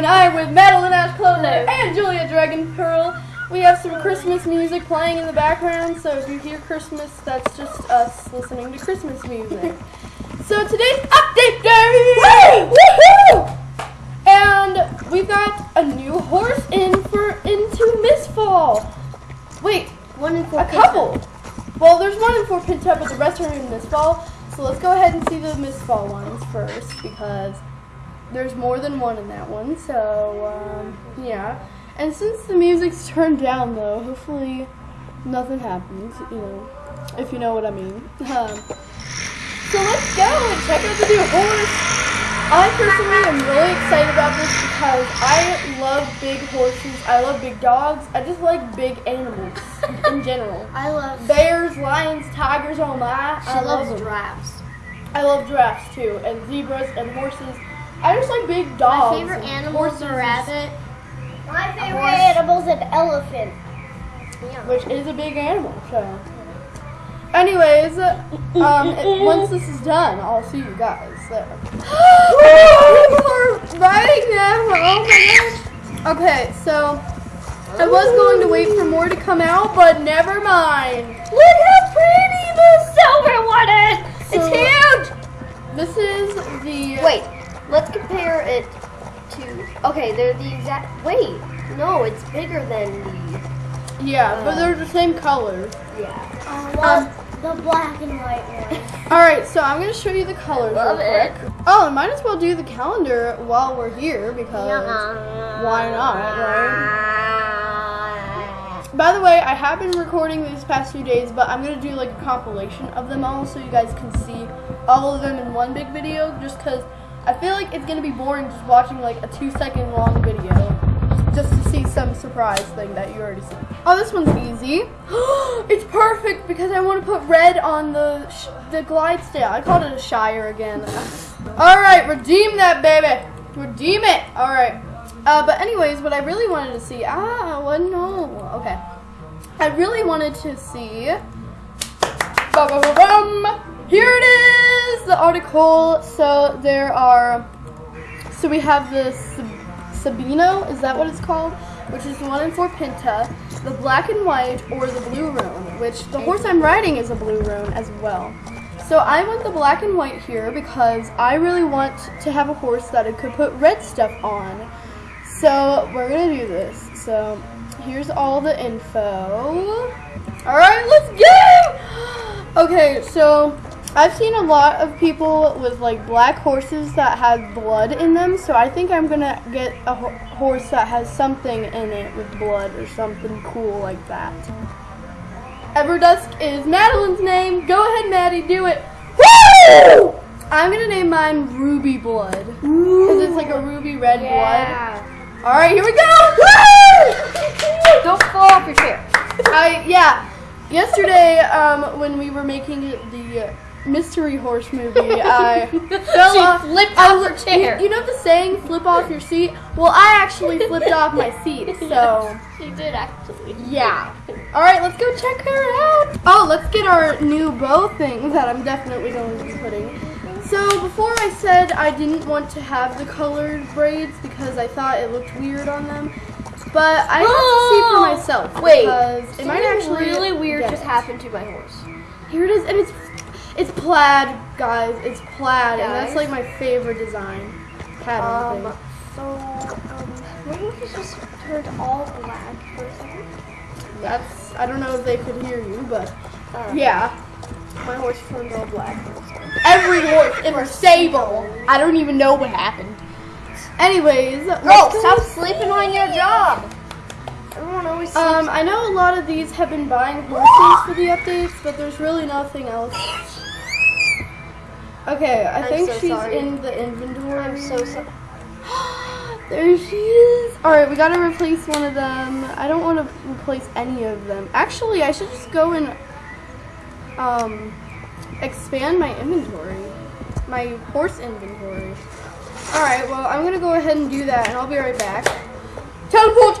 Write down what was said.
and I'm with Madeline Ash Closer and Julia Dragon Pearl. We have some Christmas music playing in the background, so if you hear Christmas, that's just us listening to Christmas music. so today's update day! Woohoo! And we've got a new horse in for into Mistfall. Wait, One in four. a couple. Well, there's one in Fort Pinta, but the rest are in Mistfall. So let's go ahead and see the Mistfall ones first because there's more than one in that one. So um, yeah. And since the music's turned down, though, hopefully nothing happens. You know, if you know what I mean. Um, so let's go and check out the new horse. I personally am really excited about this because I love big horses. I love big dogs. I just like big animals in general. I love. Bears, lions, tigers, oh my. She I love loves them. giraffes. I love giraffes too, and zebras and horses. I just like big dogs. My favorite animal is a rabbit. My favorite animal is an elephant. Yeah. which is a big animal. So, anyways, um, it- once this is done, I'll see you guys there. We're riding them. Oh my gosh. Okay, so I was going to wait for more to come out, but never mind. Look how pretty the silver one is. So- it's huge. This is the Wait, let's compare it to. Okay, they're the exact. Wait, no, it's bigger than the. yeah, but they're the same color. Yeah. Um, the black and white one. All right, so I'm gonna show you the colors Love real it. quick. Oh, and might as well do the calendar while we're here because why not, right? By the way, I have been recording these past few days, but I'm gonna do like a compilation of them all so you guys can see all of them in one big video. Just because I feel like it's gonna be boring just watching like a two second long video just to see some surprise thing that you already see. Oh, this one's easy. it's perfect because I want to put red on the the Clydesdale. I called it a Shire again. All right, redeem that baby. Redeem it. All right. Uh, but anyways, what I really wanted to see. Ah, well, no. Okay. I really wanted to see. Ba-ba-ba-bum. Here it is, the article. So there are. So we have the Sabino, is that what it's called? Which is the one in Fort Pinta, the black and white, or the blue roan, which the horse I'm riding is a blue roan as well. So I want the black and white here because I really want to have a horse that I could put red stuff on. So we're gonna do this. So here's all the info. All right, let's go. Okay, so I've seen a lot of people with like black horses that have blood in them. So I think I'm gonna get a ho- horse that has something in it with blood or something cool like that. Everdusk is Madeline's name. Go ahead, Maddie, do it. Woo! I'm gonna name mine Ruby Blood because it's like a ruby red blood. All right, here we go. Woo! Don't fall off your chair. I yeah. Yesterday, um, when we were making the uh, mystery horse movie, I fell She off. flipped I off her chair. You know the saying, "Flip off your seat." Well, I actually flipped off my seat. So She did actually. yeah. All right, let's go check her out. Oh, let's get our new bow thing that I'm definitely going to be putting. So before I said I didn't want to have the colored braids because I thought it looked weird on them. But I have to see for oh! myself. Wait, because it might Something actually really weird just happened to my horse. Here it is, and it's it's plaid, guys. It's plaid, and that's like my favorite design pattern Um, so um, my horse just turned all black for a second. That's I don't know if they could hear you, but yeah. My horse turned all black for a second. Every horse in the stable. I don't even know what happened. Anyways, Girl, stop sleeping on your job. Everyone always. Um, I know a lot of these have been buying horses for the updates, but there's really nothing else. Okay, I I'm think so she's sorry. in the inventory. I'm so sorry. there she is. All right, we gotta replace one of them. I don't want to replace any of them. Actually, I should just go and um expand my inventory, my horse inventory. All right, well, I'm gonna go ahead and do that, and I'll be right back. Teleport!